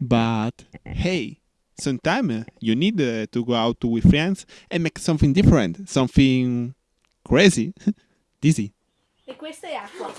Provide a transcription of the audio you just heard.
But hey, sometimes uh, you need uh, to go out with friends and make something different, something crazy, dizzy. E questa è acqua.